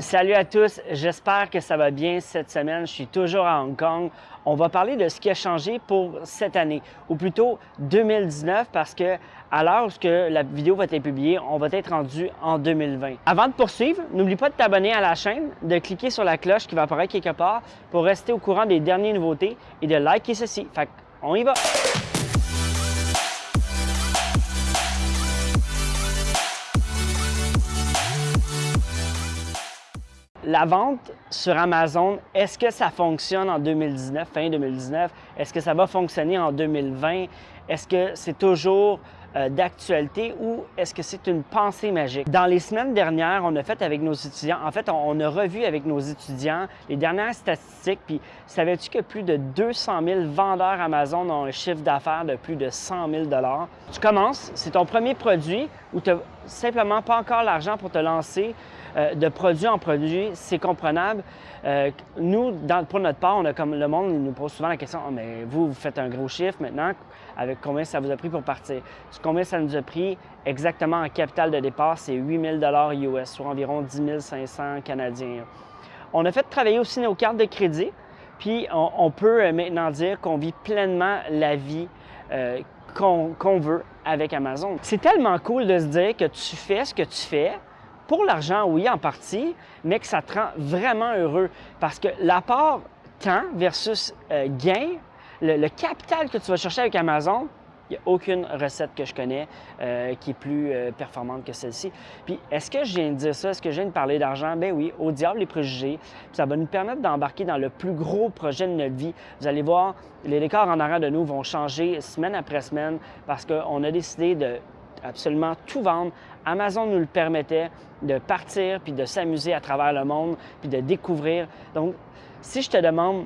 Salut à tous, j'espère que ça va bien cette semaine. Je suis toujours à Hong Kong. On va parler de ce qui a changé pour cette année, ou plutôt 2019, parce que à l'heure où la vidéo va être publiée, on va être rendu en 2020. Avant de poursuivre, n'oublie pas de t'abonner à la chaîne, de cliquer sur la cloche qui va apparaître quelque part pour rester au courant des dernières nouveautés et de liker ceci. Fait on y va! La vente sur Amazon, est-ce que ça fonctionne en 2019, fin 2019? Est-ce que ça va fonctionner en 2020? Est-ce que c'est toujours euh, d'actualité ou est-ce que c'est une pensée magique? Dans les semaines dernières, on a fait avec nos étudiants, en fait, on, a revu avec nos étudiants les dernières statistiques, puis savais-tu que plus de 200 000 vendeurs Amazon ont un chiffre d'affaires de plus de 100 000 Tu commences, c'est ton premier produit où tu n'as simplement pas encore l'argent pour te lancer euh, de produit en produit, c'est comprenable. Euh, nous, pour notre part, on a comme le monde nous pose souvent la question oh, mais vous, vous faites un gros chiffre maintenant, avec combien ça vous a pris pour partir? Combien ça nous a pris exactement en capital de départ C'est 8 000 US, soit environ 10 500 Canadiens. On a fait travailler aussi nos cartes de crédit, puis on, peut euh, maintenant dire qu'on vit pleinement la vie qu'on veut avec Amazon. C'est tellement cool de se dire que tu fais ce que tu fais pour l'argent, oui, en partie, mais que ça te rend vraiment heureux. Parce que l'apport temps versus euh, gain, le, capital que tu vas chercher avec Amazon, il n'y a aucune recette que je connais euh, qui est plus euh, performante que celle-ci. Puis, est-ce que je viens de dire ça? Est-ce que je viens de parler d'argent? Ben oui, au diable les préjugés. ça va nous permettre d'embarquer dans le plus gros projet de notre vie. Vous allez voir, les décors en arrière de nous vont changer semaine après semaine parce qu'on a décidé de absolument tout vendre. Amazon nous le permettait de partir puis de s'amuser à travers le monde puis de découvrir. Donc, si je te demande,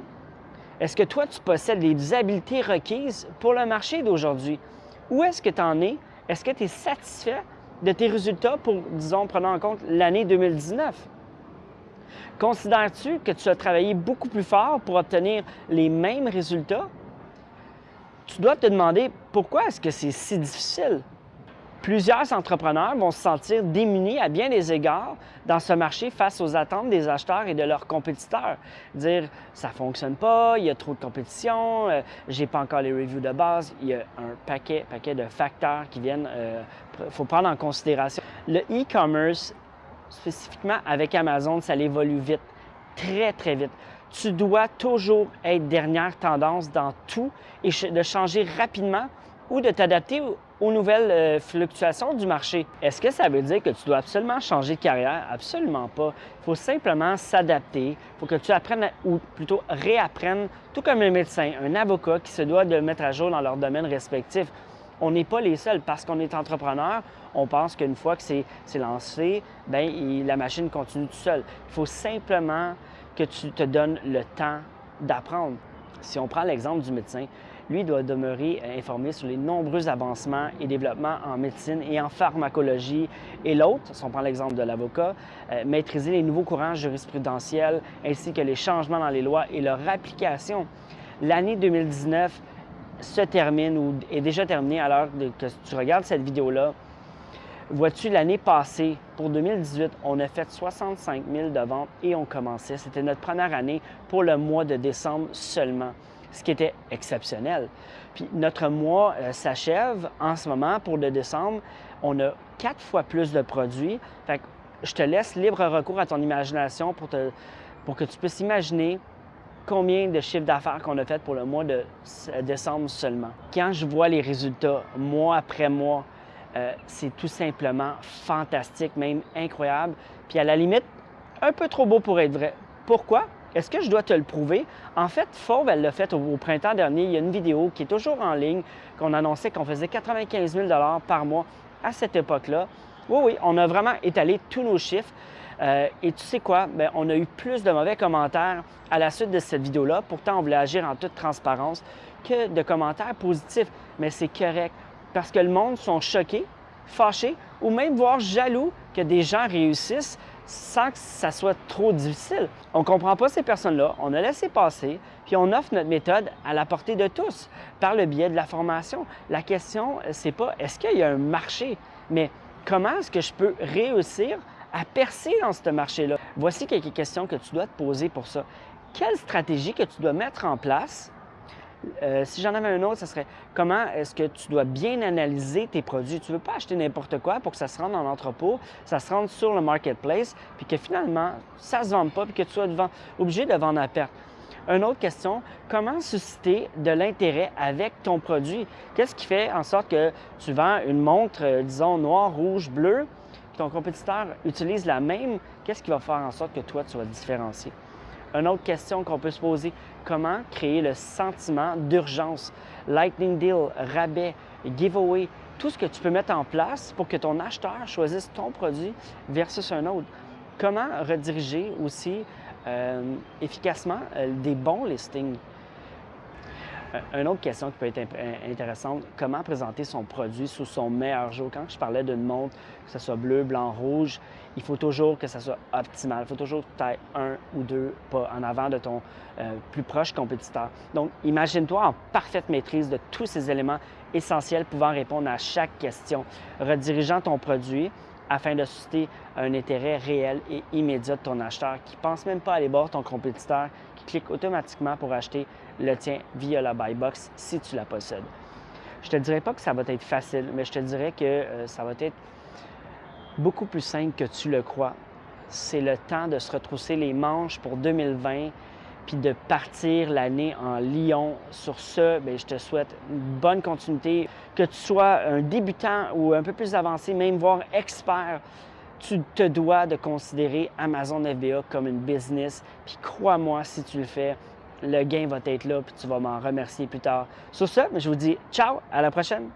est-ce que toi, tu possèdes les habiletés requises pour le marché d'aujourd'hui? Où est-ce que tu en es? Est-ce que tu es satisfait de tes résultats pour, disons, prenant en compte l'année 2019? Considères-tu que tu as travaillé beaucoup plus fort pour obtenir les mêmes résultats? Tu dois te demander pourquoi est-ce que c'est si difficile? Plusieurs entrepreneurs vont se sentir démunis à bien des égards dans ce marché face aux attentes des acheteurs et de leurs compétiteurs. Dire ça fonctionne pas, il y a trop de compétition, euh, j'ai pas encore les reviews de base, il y a un paquet, paquet de facteurs qui viennent, euh, faut prendre en considération. Le e-commerce, spécifiquement avec Amazon, ça évolue vite, très très vite. Tu dois toujours être dernière tendance dans tout et de changer rapidement ou de t'adapter aux nouvelles euh, fluctuations du marché. Est-ce que ça veut dire que tu dois absolument changer de carrière? Absolument pas. Il faut simplement s'adapter. Il faut que tu apprennes, ou plutôt réapprennes, tout comme un médecin, un avocat qui se doit de mettre à jour dans leur domaine respectif. On n'est pas les seuls parce qu'on est entrepreneur. On pense qu'une fois que c'est lancé, bien, la machine continue tout seul. Il faut simplement que tu te donnes le temps d'apprendre. Si on prend l'exemple du médecin, lui doit demeurer informé sur les nombreux avancements et développements en médecine et en pharmacologie. Et l'autre, si on prend l'exemple de l'avocat, euh, maîtriser les nouveaux courants jurisprudentiels ainsi que les changements dans les lois et leur application. L'année 2019 se termine ou est déjà terminée à l'heure que tu regardes cette vidéo-là. Vois-tu, l'année passée, pour 2018, on a fait 65 000 de ventes et on commençait. C'était notre première année pour le mois de décembre seulement ce qui était exceptionnel. Puis notre mois euh, s'achève en ce moment pour le décembre. On a quatre fois plus de produits. Fait que je te laisse libre recours à ton imagination pour, que tu puisses imaginer combien de chiffres d'affaires qu'on a fait pour le mois de décembre seulement. Quand je vois les résultats mois après mois, euh, c'est tout simplement fantastique, même incroyable. Puis à la limite, un peu trop beau pour être vrai. Pourquoi? Est-ce que je dois te le prouver? En fait, Fauve, elle l'a fait au, printemps dernier. Il y a une vidéo qui est toujours en ligne, qu'on annonçait qu'on faisait 95 000 par mois à cette époque-là. Oui, oui, on a vraiment étalé tous nos chiffres. Euh, et tu sais quoi? Bien, on a eu plus de mauvais commentaires à la suite de cette vidéo-là. Pourtant, on voulait agir en toute transparence que de commentaires positifs. Mais c'est correct parce que le monde sont choqués, fâchés ou même voire jaloux que des gens réussissent sans que ça soit trop difficile. On ne comprend pas ces personnes-là, on a laissé passer, puis on offre notre méthode à la portée de tous par le biais de la formation. La question, c'est pas est-ce qu'il y a un marché, mais comment est-ce que je peux réussir à percer dans ce marché-là? Voici quelques questions que tu dois te poser pour ça. Quelle stratégie que tu dois mettre en place euh, si j'en avais un autre, ce serait comment est-ce que tu dois bien analyser tes produits? Tu ne veux pas acheter n'importe quoi pour que ça se rende dans l'entrepôt, ça se rende sur le marketplace, puis que finalement, ça ne se vende pas, puis que tu sois obligé de vendre à perte. Une autre question, comment susciter de l'intérêt avec ton produit? Qu'est-ce qui fait en sorte que tu vends une montre, euh, disons, noire, rouge, bleue, puis ton compétiteur utilise la même? Qu'est-ce qui va faire en sorte que toi, tu vas différencier? Une autre question qu'on peut se poser, comment créer le sentiment d'urgence? Lightning deal, rabais, giveaway, tout ce que tu peux mettre en place pour que ton acheteur choisisse ton produit versus un autre. Comment rediriger aussi euh, efficacement euh, des bons listings? Euh, une autre question qui peut être intéressante, comment présenter son produit sous son meilleur jour? Quand je parlais d'une montre, que ce soit bleu, blanc, rouge, il faut toujours que ça soit optimal. Il faut toujours que tu aies un ou deux pas en avant de ton euh, plus proche compétiteur. Donc, imagine-toi en parfaite maîtrise de tous ces éléments essentiels pouvant répondre à chaque question, redirigeant ton produit afin de susciter un intérêt réel et immédiat de ton acheteur qui ne pense même pas aller voir ton compétiteur, qui clique automatiquement pour acheter le tien via la buy box si tu la possèdes. Je ne te dirais pas que ça va être facile, mais je te dirais que euh, ça va être beaucoup plus simple que tu le crois. C'est le temps de se retrousser les manches pour 2020 puis de partir l'année en Lyon. Sur ce, bien, je te souhaite une bonne continuité. Que tu sois un débutant ou un peu plus avancé, même voire expert, tu te dois de considérer Amazon FBA comme une business. Puis crois-moi, si tu le fais, le gain va être là, puis tu vas m'en remercier plus tard. Sur ce, je vous dis ciao, à la prochaine!